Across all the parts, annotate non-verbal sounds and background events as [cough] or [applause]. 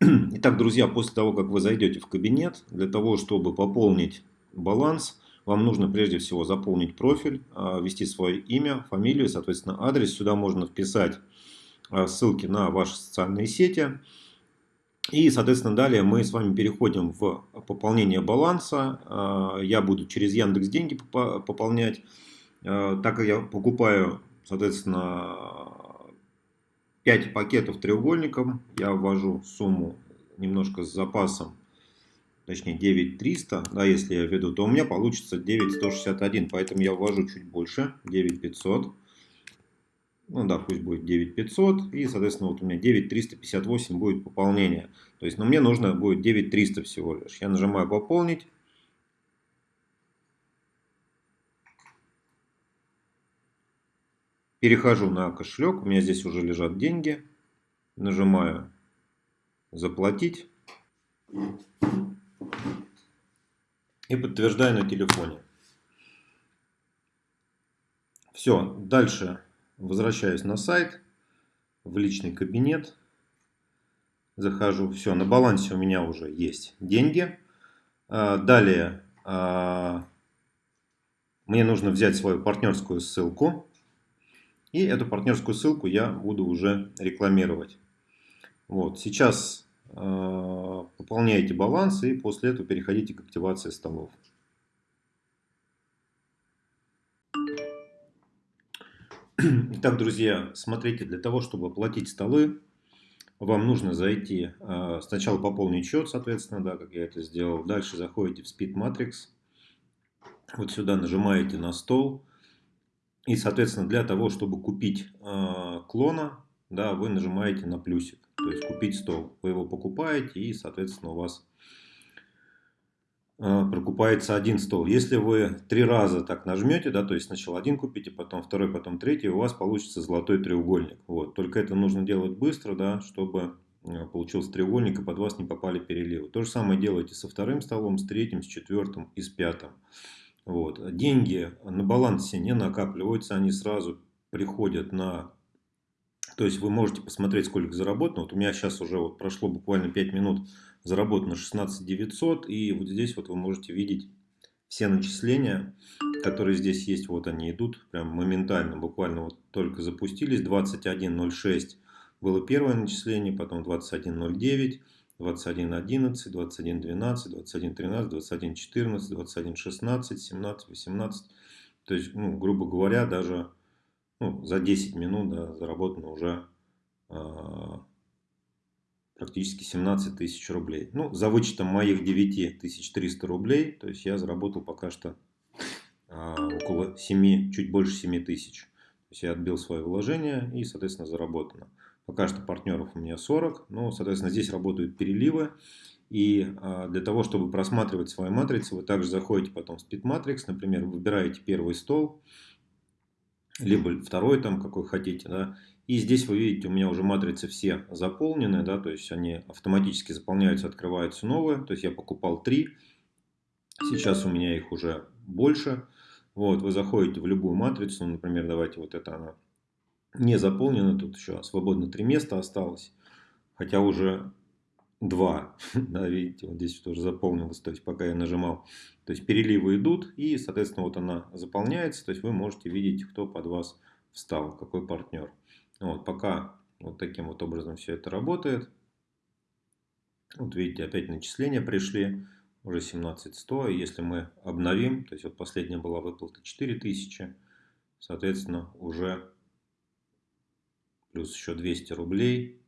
[clears throat] Итак, друзья, после того, как вы зайдете в кабинет, для того, чтобы пополнить баланс, вам нужно прежде всего заполнить профиль, а, ввести свое имя, фамилию, соответственно, адрес. Сюда можно вписать а, ссылки на ваши социальные сети. И, соответственно, далее мы с вами переходим в пополнение баланса. А, я буду через Яндекс деньги пополнять. Так как я покупаю, соответственно, 5 пакетов треугольником. Я ввожу сумму немножко с запасом, точнее 9300, да, если я введу, то у меня получится 9161, поэтому я ввожу чуть больше, 9500. Ну да, пусть будет 9500. И, соответственно, вот у меня 9358 будет пополнение. То есть, но ну, мне нужно будет 9300 всего лишь. Я нажимаю пополнить. Перехожу на кошелек, у меня здесь уже лежат деньги. Нажимаю «Заплатить» и подтверждаю на телефоне. Все, дальше возвращаюсь на сайт, в личный кабинет, захожу, все, на балансе у меня уже есть деньги. А, далее а, мне нужно взять свою партнерскую ссылку и эту партнерскую ссылку я буду уже рекламировать. Вот, сейчас э, пополняете баланс и после этого переходите к активации столов. Итак, друзья, смотрите, для того, чтобы оплатить столы, вам нужно зайти, э, сначала пополнить счет, соответственно, да, как я это сделал. Дальше заходите в Speed Matrix. Вот сюда нажимаете на стол. И, соответственно, для того, чтобы купить э, клона, да, вы нажимаете на плюсик. То есть купить стол. Вы его покупаете и, соответственно, у вас э, прокупается один стол. Если вы три раза так нажмете, да, то есть сначала один купите, потом второй, потом третий, у вас получится золотой треугольник. Вот. Только это нужно делать быстро, да, чтобы э, получился треугольник и под вас не попали переливы. То же самое делайте со вторым столом, с третьим, с четвертым и с пятым. Вот. Деньги на балансе не накапливаются, они сразу приходят на... То есть вы можете посмотреть, сколько заработано. Вот у меня сейчас уже вот прошло буквально 5 минут, заработано 16 900. И вот здесь вот вы можете видеть все начисления, которые здесь есть. Вот они идут прям моментально, буквально вот только запустились. 21.06 было первое начисление, потом 21.09. 21.11, 21.12, 21.13, 21.14, 21.16, 17, 18. То есть, ну, грубо говоря, даже ну, за 10 минут да, заработано уже э, практически 17 тысяч рублей. Ну, за вычетом моих 9300 рублей, то есть я заработал пока что э, около 7, чуть больше 7 тысяч. То есть я отбил свое вложение и, соответственно, заработано. Пока что партнеров у меня 40, но, соответственно, здесь работают переливы. И а, для того, чтобы просматривать свои матрицы, вы также заходите потом в Speed Matrix, например, выбираете первый стол, либо второй там, какой хотите, да, и здесь вы видите, у меня уже матрицы все заполнены, да, то есть они автоматически заполняются, открываются новые, то есть я покупал три, сейчас у меня их уже больше, вот, вы заходите в любую матрицу, например, давайте вот это она не заполнено, тут еще свободно три места осталось, хотя уже два, [laughs] да, видите, вот здесь тоже заполнилось, то есть пока я нажимал, то есть переливы идут и, соответственно, вот она заполняется, то есть вы можете видеть, кто под вас встал, какой партнер. Вот, пока вот таким вот образом все это работает. Вот видите, опять начисления пришли, уже 17100, и если мы обновим, то есть вот последняя была выплата 4000, соответственно, уже плюс еще 200 рублей.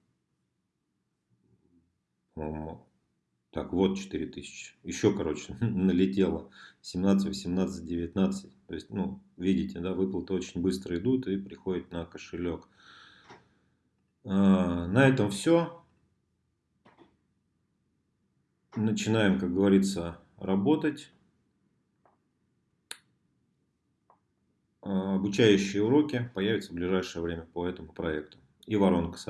Так, вот 4000. Еще, короче, [laughs] налетело 17, 18, 19. То есть, ну, видите, да, выплаты очень быстро идут и приходят на кошелек. А, на этом все. Начинаем, как говорится, работать. Обучающие уроки появятся в ближайшее время по этому проекту. И воронка